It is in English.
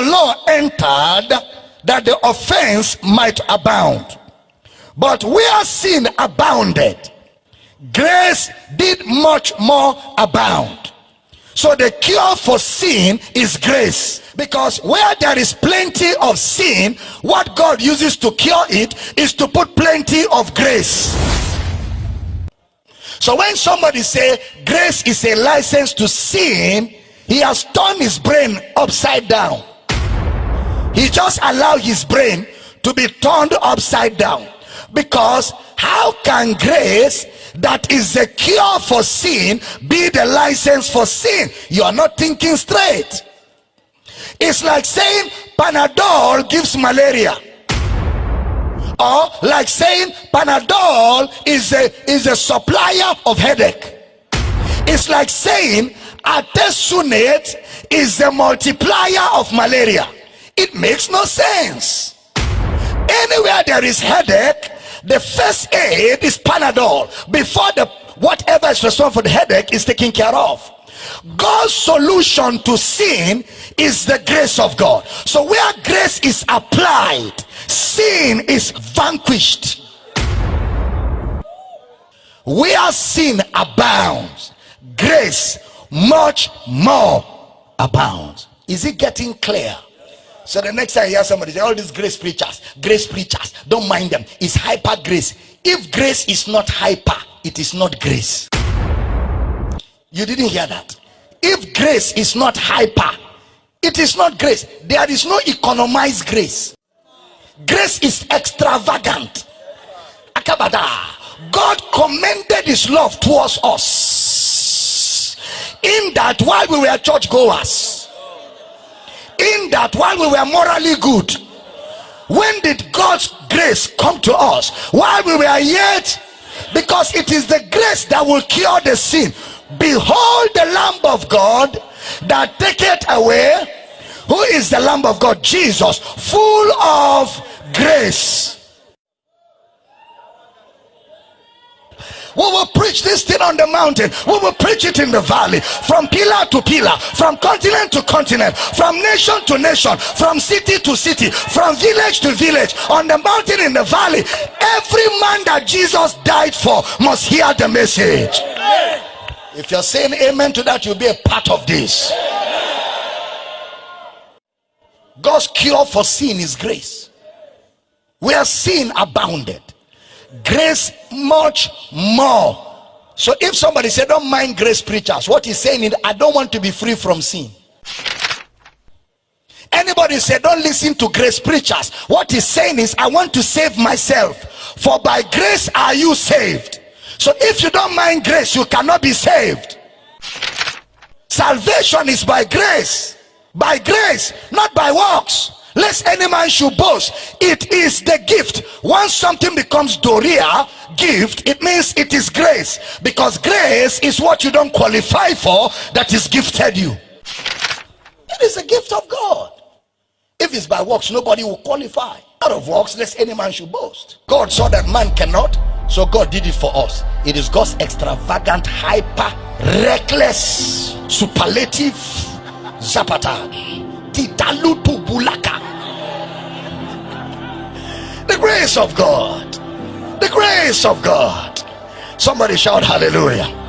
law entered that the offense might abound. But where sin abounded, grace did much more abound. So the cure for sin is grace. Because where there is plenty of sin, what God uses to cure it is to put plenty of grace. So when somebody say grace is a license to sin, he has turned his brain upside down. He just allowed his brain to be turned upside down. Because how can grace that is the cure for sin be the license for sin? You are not thinking straight. It's like saying panadol gives malaria. Or like saying panadol is a is a supplier of headache. It's like saying artesunate is the multiplier of malaria it makes no sense anywhere there is headache the first aid is Panadol before the whatever is responsible for the headache is taken care of. God's solution to sin is the grace of God. So where grace is applied, sin is vanquished. Where sin abounds, grace much more abounds. Is it getting clear? So the next time you hear somebody say, all these grace preachers, grace preachers, don't mind them. It's hyper grace. If grace is not hyper, it is not grace. You didn't hear that. If grace is not hyper, it is not grace. There is no economized grace. Grace is extravagant. Akabada. God commended his love towards us in that while we were church goers in that while we were morally good when did god's grace come to us? While we were yet because it is the grace that will cure the sin. Behold the lamb of god that taketh away. Who is the lamb of god? Jesus full of grace We will preach this thing on the mountain. We will preach it in the valley. From pillar to pillar. From continent to continent. From nation to nation. From city to city. From village to village. On the mountain in the valley. Every man that Jesus died for must hear the message. If you're saying amen to that, you'll be a part of this. God's cure for sin is grace. Where sin abounded grace much more. So if somebody say don't mind grace preachers what he's saying is i don't want to be free from sin. Anybody say don't listen to grace preachers what he's saying is i want to save myself for by grace are you saved. So if you don't mind grace you cannot be saved. Salvation is by grace. By grace not by works lest any man should boast it is the gift. Once something becomes doria gift it means it is grace. Because grace is what you don't qualify for that is gifted you. It is a gift of god. If it's by works nobody will qualify. Out of works lest any man should boast. God saw that man cannot so god did it for us. It is god's extravagant hyper reckless superlative zapata bulaka the grace of God. The grace of God. Somebody shout hallelujah.